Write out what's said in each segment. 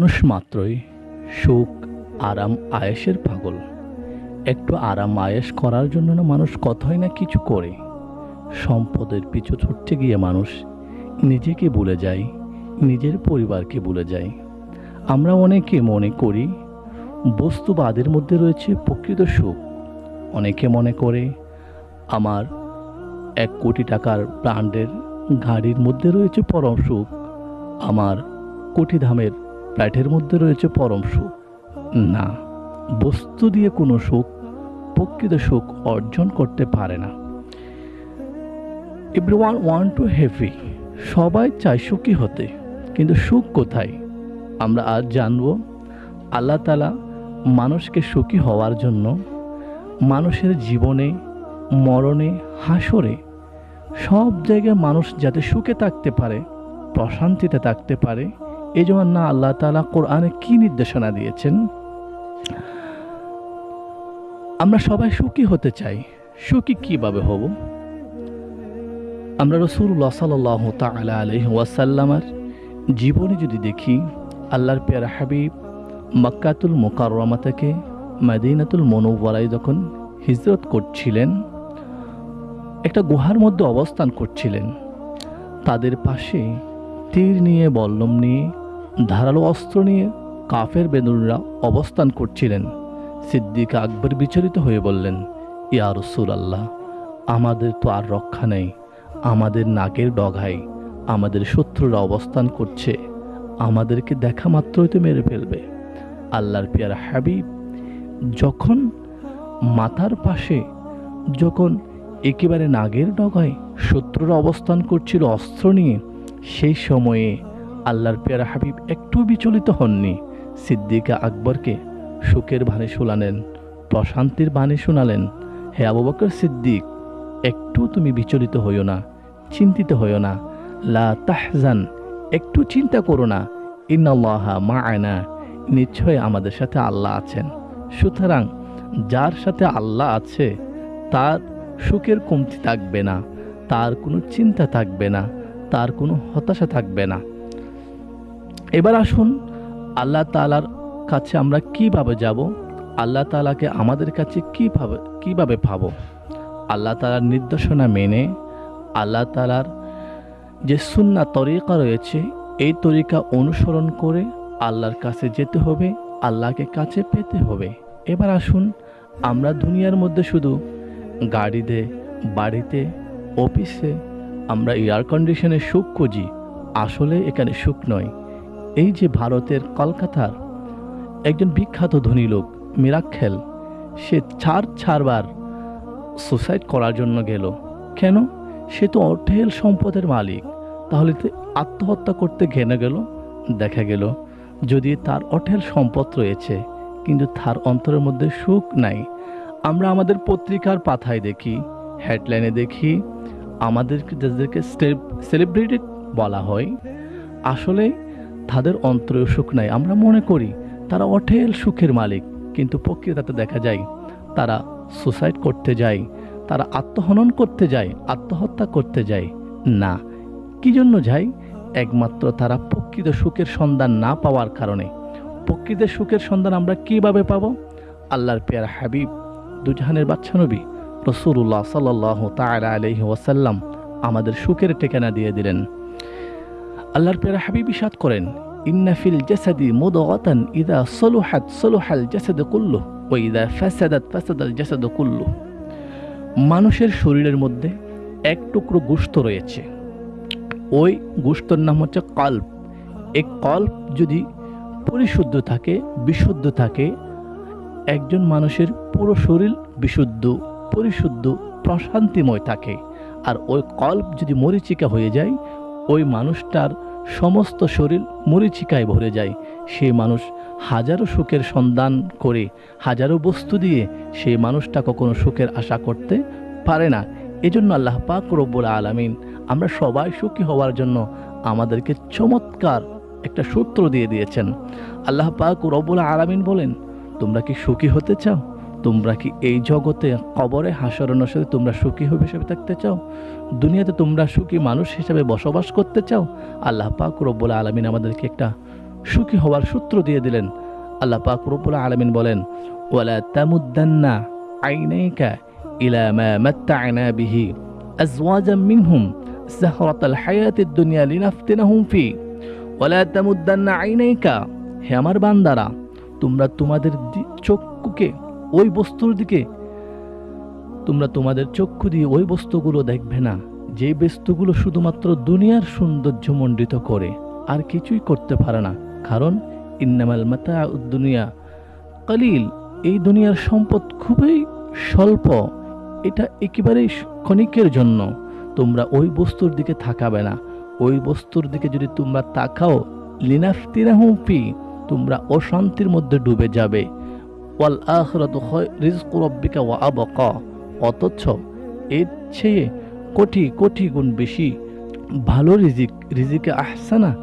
মানুষ মাত্রই সুখ, আরাম আয়েসের পাগল। একটু আরাম আয়েস করার জন্য না মানুষ কথাই না কিছু করে? সম্পদের পিছু ছুটতে গিয়ে মানুষ নিজেকে ভুলে যায়, নিজের পরিবারকে ভুলে যায়। আমরা অনেকে মনে করি বস্তুবাদের মধ্যে রয়েছে প্রকৃত সুখ। অনেকে মনে করে আমার এক কোটি টাকার ব্র্যান্ডের গাড়ির মধ্যে রয়েছে পরম সুখ। আমার কোটি ধামের ফ্ল্যাটের মধ্যে রয়েছে পরম সুখ। না, বস্তু দিয়ে কোনো সুখ, প্রকৃত সুখ অর্জন করতে পারে না। এভরিওয়ান ওয়ান টু হ্যাপি সবাই চায় সুখী হতে। কিন্তু সুখ কোথায়? আমরা আজ জানব আল্লাহ তালা মানুষকে সুখী হওয়ার জন্য মানুষের জীবনে, মরণে, হাসরে সব জায়গায় মানুষ যাতে সুখে থাকতে পারে, প্রশান্তিতে থাকতে পারে এই জন্য না আল্লাহ তালা কোরআনে কি নির্দেশনা দিয়েছেন? আমরা সবাই সুখী হতে চাই। সুখী কীভাবে হব? আমরা রসুল্লাহ সাল্লাহ তালা আলহ ওয়াসাল্লামার জীবনে যদি দেখি, আল্লাহর পেয়ারা হাবিব মক্কাতুল মোকাররমা থেকে মাদিনাতুল মনোবরাই যখন হিজরত করছিলেন, একটা গুহার মধ্যে অবস্থান করছিলেন, তাদের পাশে তীর নিয়ে, বল্লম নিয়ে ধারালো অস্ত্র নিয়ে কাফের বেদুনরা অবস্থান করছিলেন। সিদ্দিক আকবর বিচলিত হয়ে বললেন, ইয়া রসুল আল্লাহ আমাদের তো আর রক্ষা নেই। আমাদের নাকের ডগায় আমাদের শত্রুরা অবস্থান করছে। আমাদেরকে দেখা মাত্রই তো মেরে ফেলবে। আল্লাহর পিয়ার হাবিব, যখন মাথার পাশে, যখন একেবারে নাগের ডগায় শত্রুরা অবস্থান করছিল অস্ত্র নিয়ে, সেই সময়ে আল্লাহর পেয়ারা হাবিব একটু বিচলিত হননি। সিদ্দিকা আকবরকে সুখের বাণী শোনালেন, প্রশান্তির বাণী শোনালেন, হে আবু বকর সিদ্দিক, একটু তুমি বিচলিত হইও না, চিন্তিত হইও না। লা তাহজান, একটু চিন্তা করো না। ইন্নাল্লাহা মা আয়না নিশ্চয় আমাদের সাথে আল্লাহ আছেন। সুতরাং যার সাথে আল্লাহ আছে, তার সুখের কমতি থাকবে না, তার কোনো চিন্তা থাকবে না, তার কোনো হতাশা থাকবে না। এবার আসুন, আল্লাহ তালার কাছে আমরা কীভাবে যাব? আল্লাহ তালাকে আমাদের কাছে কীভাবে কীভাবে পাবো? আল্লাহ তালার নির্দেশনা মেনে, আল্লাহ তালার যে সুন্না তরিকা রয়েছে, এই তরিকা অনুসরণ করে আল্লাহর কাছে যেতে হবে, আল্লাহকে কাছে পেতে হবে। এবার আসুন, আমরা দুনিয়ার মধ্যে শুধু গাড়িতে, বাড়িতে, অফিসে আমরা এয়ার কন্ডিশনে সুখ খুঁজি। আসলে এখানে সুখ নয়। এই যে ভারতের কলকাতার একজন বিখ্যাত ধনী লোক মিরাক্ষেল সে চার চারবার সুসাইড করার জন্য গেল। কেন? সে তো অঢেল সম্পদের মালিক। তাহলে আত্মহত্যা করতে ঘেনে গেল, দেখা গেল। যদি তার অঢেল সম্পদ রয়েছে, কিন্তু তার অন্তরের মধ্যে সুখ নাই, আমরা আমাদের পত্রিকার পাথায় দেখি হেডলাইনে দেখি আমাদেরকে যাদেরকে সেলিব্রিটেড বলা হয়। আসলে তাদের অন্তরেও সুখ নাই। আমরা মনে করি তারা অঠেল সুখের মালিক, কিন্তু প্রকৃতাতে দেখা যায় তারা সুসাইড করতে যায়, তারা আত্মহনন করতে যায়, আত্মহত্যা করতে যায়। না, কি জন্য যায়? একমাত্র তারা প্রকৃত সুখের সন্ধান না পাওয়ার কারণে। প্রকৃত সুখের সন্ধান আমরা কীভাবে পাবো? আল্লাহর পেয়ার হাবিব দুজাহানের বাচ্চা নবী রসুল্লাহ সাল্লাহ তালা আলহি ওয়াসাল্লাম আমাদের সুখের ঠিকানা দিয়ে দিলেন। আল্লাহর পেয়ারা হাবিব ইসাদ করেন ইন্নাফিল জাসাদি মুদগাতান ইদা সলুহাত সলুহাল জাসাদ কুল্লু ও ইদা ফাসাদাত ফাসাদাল জাসাদ কুল্লু। মানুষের শরীরের মধ্যে এক টুকরো গোস্ত রয়েছে। ওই গোস্তর নাম হচ্ছে কল্প। এই কল্প যদি পরিশুদ্ধ থাকে, বিশুদ্ধ থাকে, একজন মানুষের পুরো শরীর বিশুদ্ধ, পরিশুদ্ধ, প্রশান্তিময় থাকে। আর ওই কল্প যদি মরিচিকা হয়ে যায় ওই মানুষটার সমস্ত শরীর মরিচিকায় ভরে যায়। সেই মানুষ হাজারো সুখের সন্ধান করে, হাজারো বস্তু দিয়ে সেই মানুষটা কখনো সুখের আশা করতে পারে না। এজন্য আল্লাহ পাক রব্বুল আলমিন আমরা সবাই সুখী হওয়ার জন্য আমাদেরকে চমৎকার একটা সূত্র দিয়ে দিয়েছেন। আল্লাহ পাক রব্বুল আলমিন বলেন, তোমরা কি সুখী হতে চাও? তোমরা কি এই জগতে কবরে হাসর নসরে তোমরা সুখী হবে হিসেবে থাকতে চাও? দুনিয়াতে তোমরা সুখী মানুষ হিসেবে বসবাস করতে চাও? আল্লাহ পাক রব্বুল আলমিন আমাদেরকে একটা সুখী হওয়ার সূত্র দিয়ে দিলেন। আল্লাহ পাক রব্বুল আলামিন বলেন, ওয়ালা তামুদ্দান্না আইনাইকা ইলা মা মাত্তা'না বিহি আজওয়াজাম মিনহুম জাহরাতাল হায়াতিদ দুনিয়া লিনাফতিনাহুম ফি। ওয়ালা তামুদ্দান্না আইনাইকা, হে আমার বান্দারা, তোমরা তোমাদের চক্ষুকে ওই বস্তুর দিকে। তোমরা তোমাদের চক্ষু দিয়ে ওই বস্তুগুলো দেখবে না, যে বস্তুগুলো শুধুমাত্র দুনিয়ার সৌন্দর্য মণ্ডিত করে, আর কিছুই করতে পারে না। কারণ ইন্নামাল মাতা দুনিয়া। কালিল, এই দুনিয়ার সম্পদ খুবই স্বল্প, এটা একেবারেই ক্ষণিকের জন্য। তোমরা ওই বস্তুর দিকে থাকাবে না। ওই বস্তুর দিকে যদি তোমরা তাকাও লিনাফতিরাহুম ফি তোমরা অশান্তির মধ্যে ডুবে যাবে। ওয়াল আখরাতু রিজকু রাব্বিকা ওয়া আবকা। অথচ এর চেয়ে কোটি কোটি গুণ বেশি ভালো রিজিক, রিজিকে আহসানা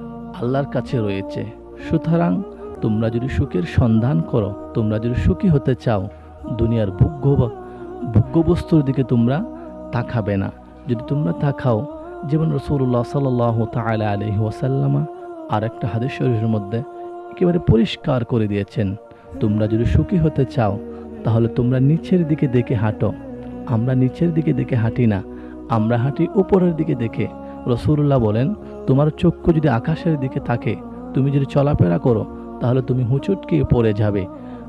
আল্লাহর কাছে রয়েছে। সুতরাং তোমরা যদি সুখের সন্ধান করো, তোমরা যদি সুখী হতে চাও, দুনিয়ার ভোগ্য বা- ভোগ্য বস্তুর দিকে তোমরা তাকাবে না। যদি তোমরা তাকাও যেমন রসুল্লাহ সাল তালা আলহি ওয়াসাল্লামা আর একটা হাদিস শরীরের মধ্যে একেবারে পরিষ্কার করে দিয়েছেন। তোমরা যদি সুখী হতে চাও, তাহলে তোমরা নিচের দিকে দেখে হাঁটো। আমরা নিচের দিকে দেখে হাঁটি না, আমরা হাঁটি উপরের দিকে দেখে। রসুল্লাহ বলেন, তোমার চক্ষু যদি আকাশের দিকে থাকে, তুমি যদি চলাফেরা করো, তাহলে তুমি হুঁচুটকে পড়ে যাবে।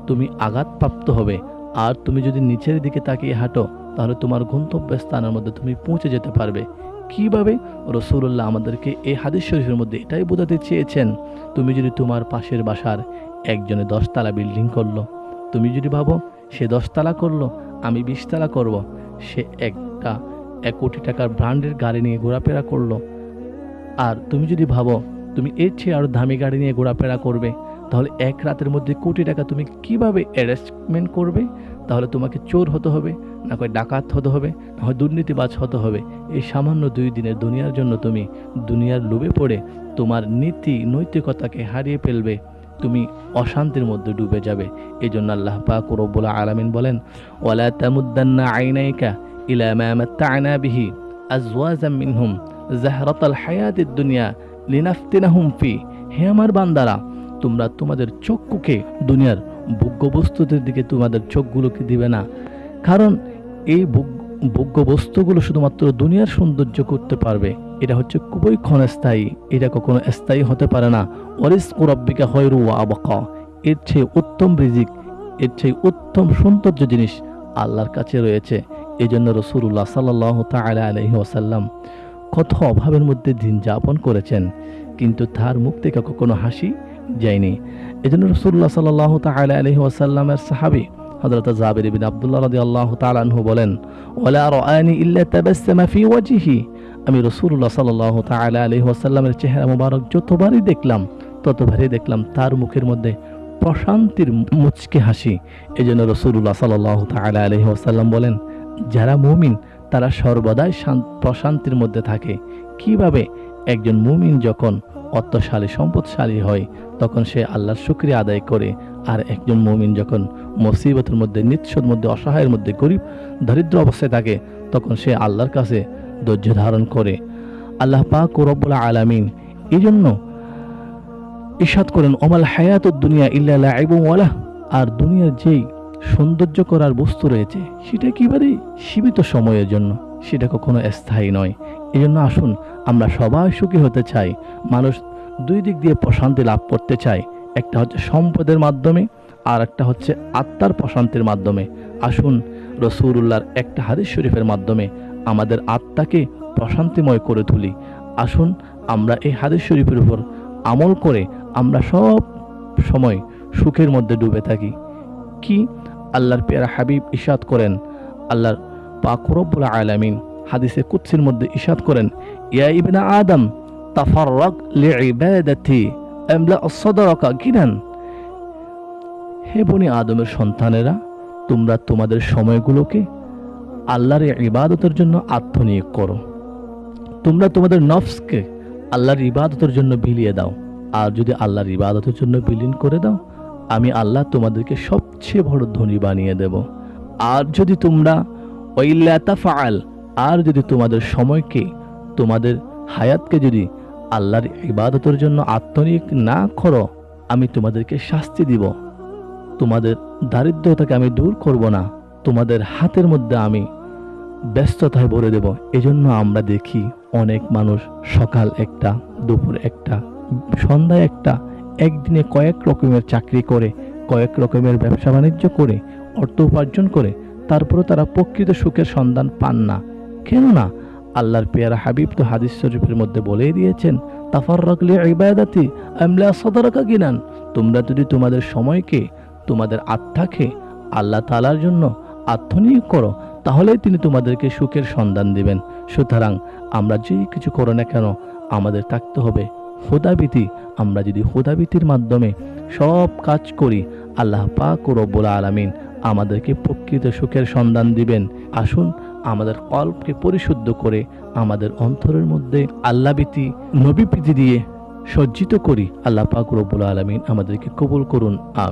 তুমি আঘাতপ্রাপ্ত হবে। আর তুমি যদি নিচের দিকে তাকিয়ে হাঁটো, তাহলে তোমার গন্তব্যস্থানের মধ্যে তুমি পৌঁছে যেতে পারবে। কীভাবে? রসুল্লাহ আমাদেরকে এই হাদিস শরীফের মধ্যে এটাই বোঝাতে চেয়েছেন, তুমি যদি তোমার পাশের বাসার একজনে দশতলা বিল্ডিং করল। তুমি যদি ভাবো সে দশতলা করল, আমি বিশতলা করব। সে একটা এক কোটি টাকার ব্র্যান্ডের গাড়ি নিয়ে ঘোরাফেরা করল। আর তুমি যদি ভাবো তুমি এর চেয়ে আরও দামি গাড়ি নিয়ে ঘোরাফেরা করবে, তাহলে এক রাতের মধ্যে কোটি টাকা তুমি কীভাবে অ্যারেস্টমেন্ট করবে? তাহলে তোমাকে চোর হতে হবে, না হয় ডাকাত হতে হবে, না হয় দুর্নীতিবাজ হতে হবে। এই সামান্য দুই দিনের দুনিয়ার জন্য তুমি দুনিয়ার লোভে পড়ে তোমার নীতি নৈতিকতাকে হারিয়ে ফেলবে। তুমি অশান্তির মধ্যে ডুবে যাবে। এই জন্য আল্লাহ পাক রব্বুল আলামিন বলেন, ওয়ালা তামুদ্দান্না আইনাইকা ইলা মা মাত্তা'না বিহি আজওয়াজাম মিনহুম জাহরাতাল হায়াতিদ দুনিয়া লিনাফতিনাহুম ফি। হে আমার বান্দারা, তোমরা তোমাদের চক্ষুকে দুনিয়ার ভোগ্য বস্তুদের দিকে তোমাদের চোখগুলোকে দিবে না। কারণ এই ভোগ- ভোগ্য বস্তুগুলো শুধুমাত্র দুনিয়ার সৌন্দর্য করতে পারবে। এটা হচ্ছে খুবই ক্ষণস্থায়ী, এটা কখনো স্থায়ী হতে পারে না। অরিস রব্বিকা হয়রু আবাকা। এর চেয়ে উত্তম রিজিক, এর চেয়ে উত্তম সৌন্দর্য জিনিস আল্লাহর কাছে রয়েছে। এই জন্য রসুল্লাহ সাল্লাহ তালা আলহি ওসাল্লাম কত অভাবের মধ্যে দিন যাপন করেছেন, কিন্তু তার মুখ থেকে কখনো হাসি যায়নি। এই জন্য রসুল্লাহ সাল্লাহ তালা আলহি ওসাল্লামের সাহাবি হজরত জাবির বিন আবদুল্লাহ রদি আল্লাহ তালানহু বলেন ওলা রানি ইল্লা তাবাসসামা ফি ওয়াজিহি। আমি রসুল্লাহ সাল্লাহ তালা আলহি ওসাল্লামের চেহারা মুবারক যতবারই দেখলাম, ততবারই দেখলাম তার মুখের মধ্যে প্রশান্তির মুচকে হাসি। এই জন্য রসুল্লাহ সাল্লাহ তালা আলহি ওসাল্লাম বলেন, যারা মুমিন, তারা সর্বদাই শান্ত প্রশান্তির মধ্যে থাকে। কীভাবে একজন মুমিন যখন অর্থশালী, সম্পদশালী হয়, তখন সে আল্লাহর শুক্রিয়া আদায় করে, আর একজন মুমিন যখন মুসিবতের মধ্যে, নিঃস্বর মধ্যে, অসহায়ের মধ্যে, গরিব, দরিদ্র অবস্থায় থাকে, তখন সে আল্লাহর কাছে ধৈর্য ধারণ করে। আল্লাহ পাক ও রব্বুল আলামিন এই জন্য ইসাদ করেন, ওমাল হায়াত দুনিয়া ইল্লা লাইবুম ওয়ালাহ আর দুনিয়ার যেই সৌন্দর্য করার বস্তু রয়েছে, সেটা একেবারেই সীমিত সময়ের জন্য, সেটা কখনো স্থায়ী নয়। এই জন্য আসুন, আমরা সবাই সুখী হতে চাই, মানুষ দুই দিক দিয়ে প্রশান্তি লাভ করতে চায়। একটা হচ্ছে সম্পদের মাধ্যমে, আর একটা হচ্ছে আত্মার প্রশান্তির মাধ্যমে। আসুন রসুরুল্লাহর একটা হাদিস শরীফের মাধ্যমে আমাদের আত্মাকে প্রশান্তিময় করে তুলি। আসুন আমরা এই হাদিস শরীফের উপর আমল করে আমরা সব সময় সুখের মধ্যে ডুবে থাকি। কি? আল্লাহর পেয়ারা হাবিব ইশাদ করেন। আল্লাহর পাকুরব্বুল আলামিন হাদিসে কুৎসির মধ্যে ইশাদ করেন, ইয়া ইবনা আদম হে বনি আদমের সন্তানেরা, তোমরা তোমাদের সময়গুলোকে আল্লাহর ইবাদতের জন্য আত্মনিয়োগ করো। তোমরা তোমাদের নফসকে আল্লাহর ইবাদতের জন্য বিলিয়ে দাও। আর যদি আল্লাহর ইবাদতের জন্য বিলীন করে দাও, আমি আল্লাহ তোমাদেরকে সবচেয়ে বড় ধনী বানিয়ে দেব। আর যদি তোমরা ফাল আর যদি তোমাদের সময়কে, তোমাদের হায়াতকে যদি আল্লাহর ইবাদতের জন্য আত্মনিয়োগ না করো, আমি তোমাদেরকে শাস্তি দিব। তোমাদের দারিদ্রতাকে আমি দূর করব না। তোমাদের হাতের মধ্যে আমি ব্যস্ততায় ভরে দেব। এজন্য আমরা দেখি অনেক মানুষ সকাল একটা, দুপুর একটা, সন্ধ্যায় একটা, একদিনে কয়েক রকমের চাকরি করে, কয়েক রকমের ব্যবসা বাণিজ্য করে, অর্থ উপার্জন করে তারপরে তারা প্রকৃত সুখের সন্ধান পান না। কেননা আল্লাহর পেয়ারা হাবিব তো হাদিস শরীফের মধ্যে বলেই দিয়েছেন তাফার রাখলে ইবাদাতি আমলা সদরকা গিনান। তোমরা যদি তোমাদের সময়কে, তোমাদের আত্মাকে আল্লাহ তালার জন্য আত্মনিয়োগ করো তাহলেই তিনি তোমাদেরকে সুখের সন্ধান দিবেন। সুতরাং আমরা যেই কিছু করো না কেন, আমাদের থাকতে হবে। হুদাবিতি আমরা যদি হুদাবিতির মাধ্যমে সব কাজ করি, আল্লাহ পাক ও রব্বুল আলামিন আমাদেরকে প্রকৃত সুখের সন্ধান দিবেন। আসুন, আমাদের কল্পকে পরিশুদ্ধ করে আমাদের অন্তরের মধ্যে আল্লাহবিতি নবীপ্রীতি দিয়ে সজ্জিত করি। আল্লাহ পাক রব্বুল আলামিন আমাদেরকে কবুল করুন। আম